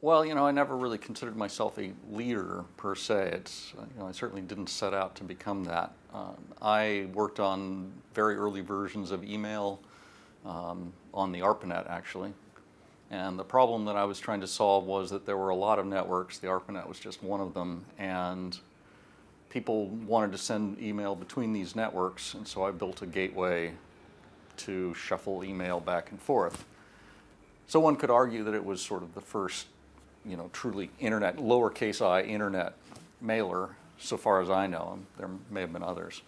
Well, you know, I never really considered myself a leader per se. It's, you know, I certainly didn't set out to become that. Um, I worked on very early versions of email um, on the ARPANET actually. And the problem that I was trying to solve was that there were a lot of networks. The ARPANET was just one of them. And people wanted to send email between these networks. And so I built a gateway to shuffle email back and forth. So one could argue that it was sort of the first you know, truly internet, lowercase i internet mailer, so far as I know. There may have been others.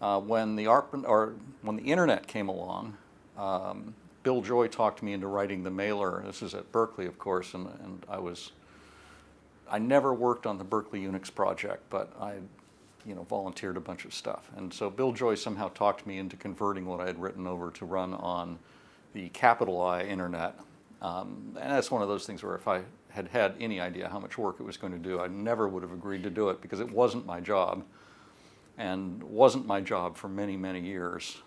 Uh, when the ARP, or when the internet came along, um, Bill Joy talked me into writing the mailer. This is at Berkeley, of course, and, and I was, I never worked on the Berkeley Unix project, but I, you know, volunteered a bunch of stuff. And so Bill Joy somehow talked me into converting what I had written over to run on the capital I internet. Um, and that's one of those things where if I had had any idea how much work it was going to do, I never would have agreed to do it because it wasn't my job and wasn't my job for many, many years.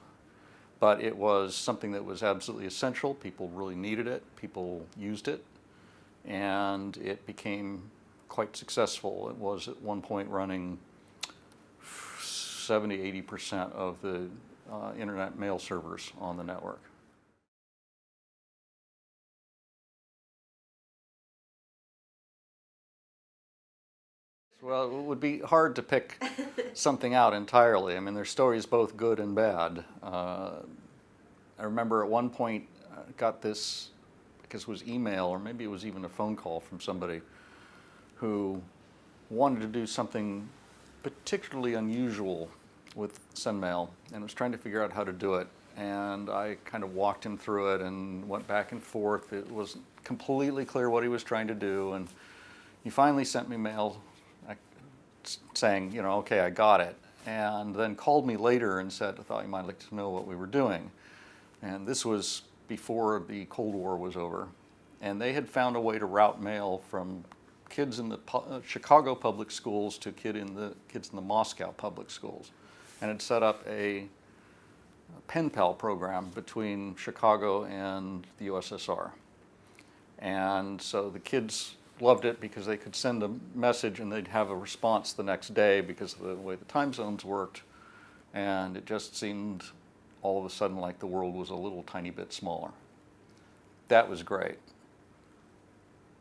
But it was something that was absolutely essential. People really needed it. People used it. And it became quite successful. It was at one point running 70, 80% of the uh, internet mail servers on the network. Well, it would be hard to pick something out entirely. I mean, there's stories both good and bad. Uh, I remember at one point I got this, because it was email or maybe it was even a phone call from somebody who wanted to do something particularly unusual with SendMail and was trying to figure out how to do it. And I kind of walked him through it and went back and forth. It wasn't completely clear what he was trying to do. And he finally sent me mail saying, you know, okay, I got it. And then called me later and said, I thought you might like to know what we were doing. And this was before the Cold War was over. And they had found a way to route mail from kids in the uh, Chicago public schools to kid in the, kids in the Moscow public schools. And had set up a pen pal program between Chicago and the USSR. And so the kids loved it because they could send a message and they'd have a response the next day because of the way the time zones worked. And it just seemed all of a sudden like the world was a little tiny bit smaller. That was great.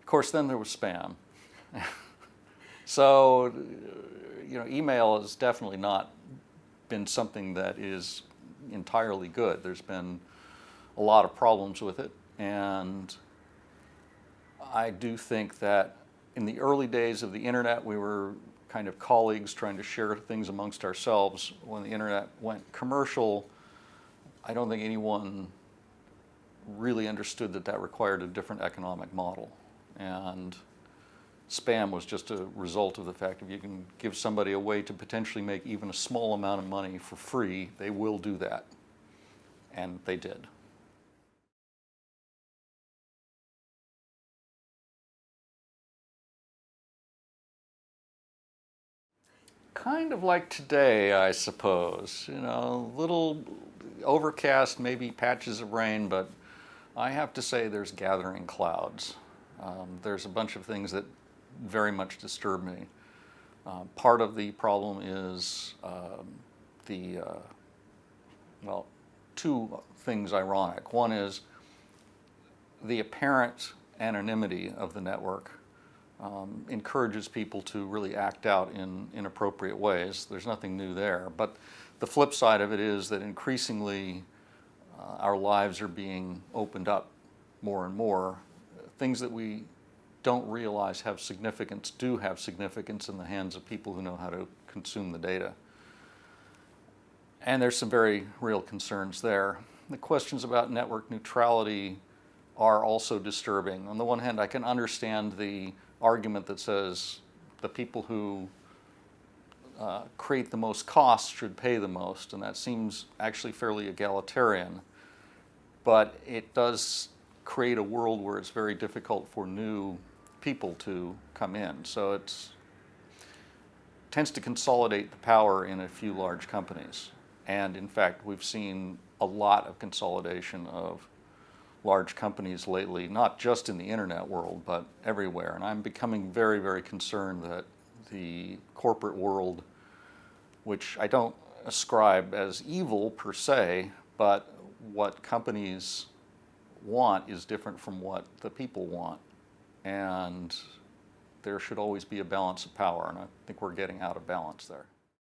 Of course, then there was spam. so, you know, email has definitely not been something that is entirely good. There's been a lot of problems with it and I do think that in the early days of the internet, we were kind of colleagues trying to share things amongst ourselves. When the internet went commercial, I don't think anyone really understood that that required a different economic model. And spam was just a result of the fact if you can give somebody a way to potentially make even a small amount of money for free, they will do that. And they did. Kind of like today, I suppose. You know, little overcast, maybe patches of rain, but I have to say there's gathering clouds. Um, there's a bunch of things that very much disturb me. Uh, part of the problem is um, the, uh, well, two things ironic. One is the apparent anonymity of the network um, encourages people to really act out in inappropriate ways. There's nothing new there. But the flip side of it is that increasingly uh, our lives are being opened up more and more. Things that we don't realize have significance do have significance in the hands of people who know how to consume the data. And there's some very real concerns there. The questions about network neutrality are also disturbing. On the one hand, I can understand the argument that says the people who uh, create the most costs should pay the most, and that seems actually fairly egalitarian. But it does create a world where it's very difficult for new people to come in. So it tends to consolidate the power in a few large companies. And in fact, we've seen a lot of consolidation of large companies lately, not just in the internet world, but everywhere. And I'm becoming very, very concerned that the corporate world, which I don't ascribe as evil per se, but what companies want is different from what the people want. And there should always be a balance of power, and I think we're getting out of balance there.